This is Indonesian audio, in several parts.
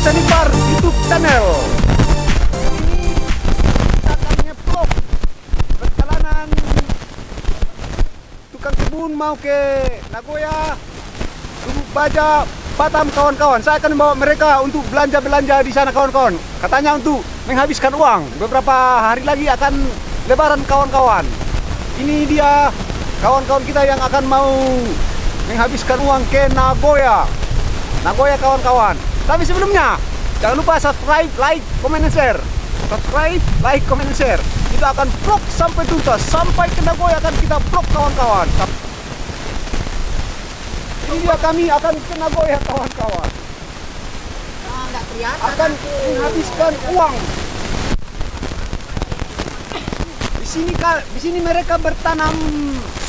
Sanibar YouTube channel. Ini kita akan perjalanan tukang kebun mau ke Nagoya, Lubuk Baja, Batam kawan-kawan. Saya akan membawa mereka untuk belanja-belanja di sana kawan-kawan. Katanya untuk menghabiskan uang. Beberapa hari lagi akan lebaran kawan-kawan. Ini dia kawan-kawan kita yang akan mau menghabiskan uang ke Nagoya. Nagoya kawan-kawan. Tapi sebelumnya, jangan lupa subscribe, like, comment, and share. Subscribe, like, comment, and share. Kita akan vlog sampai tuntas. Sampai ke Nagoya akan kita vlog kawan-kawan. Ini dia kami akan ke Nagoya kawan-kawan. Ah. Akan menghabiskan uang. Di sini di sini mereka bertanam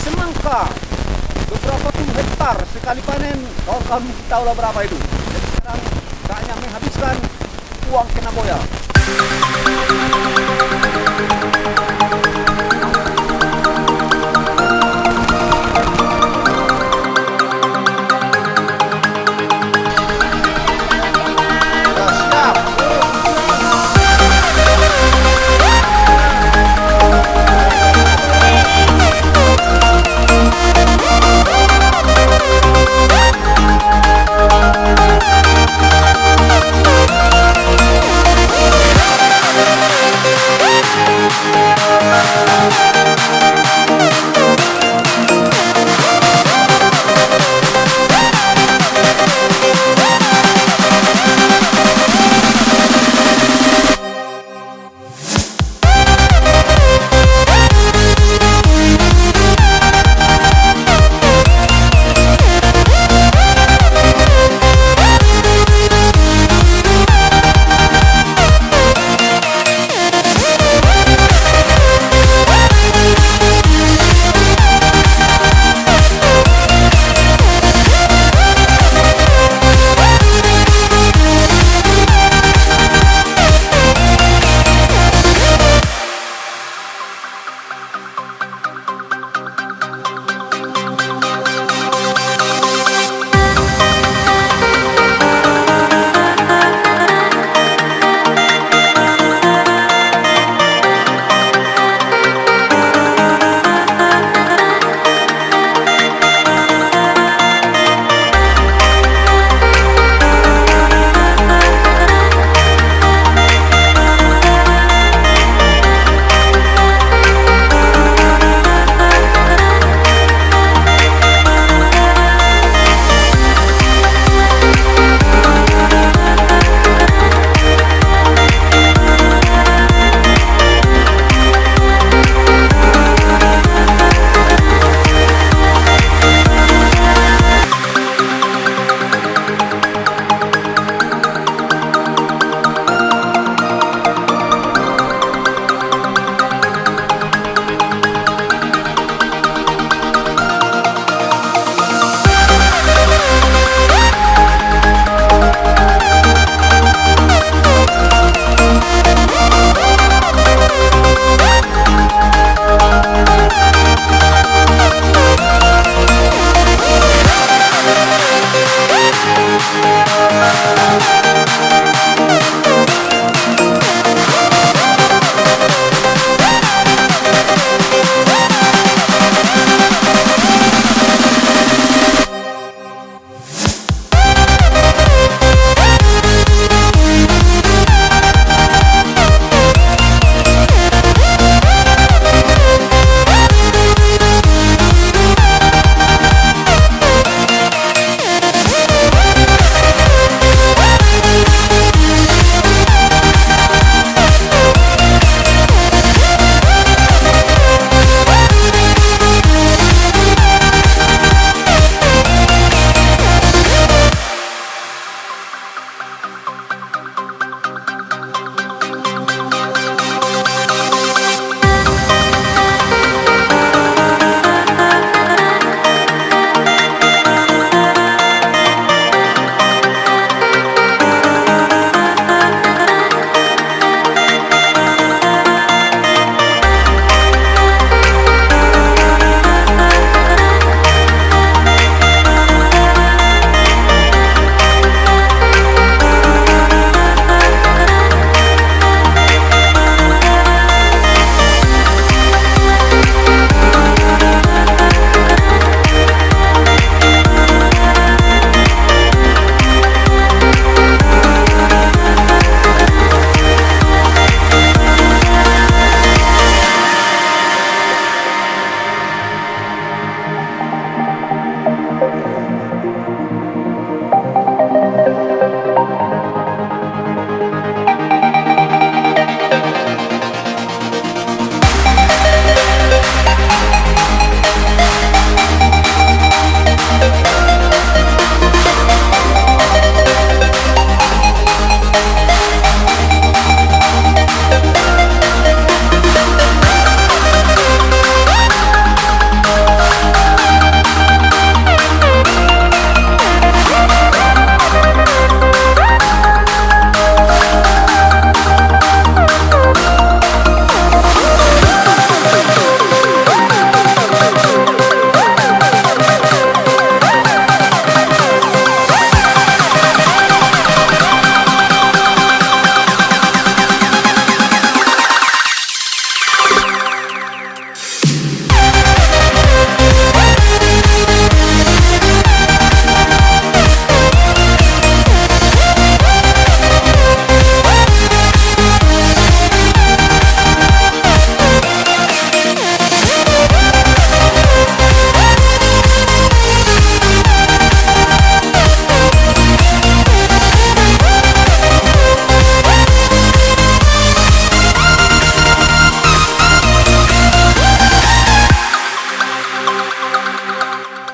semangka beberapa puluh hektar sekali panen kawan-kawan tahu lah berapa itu jadi sekarang menghabiskan uang ke Nagoya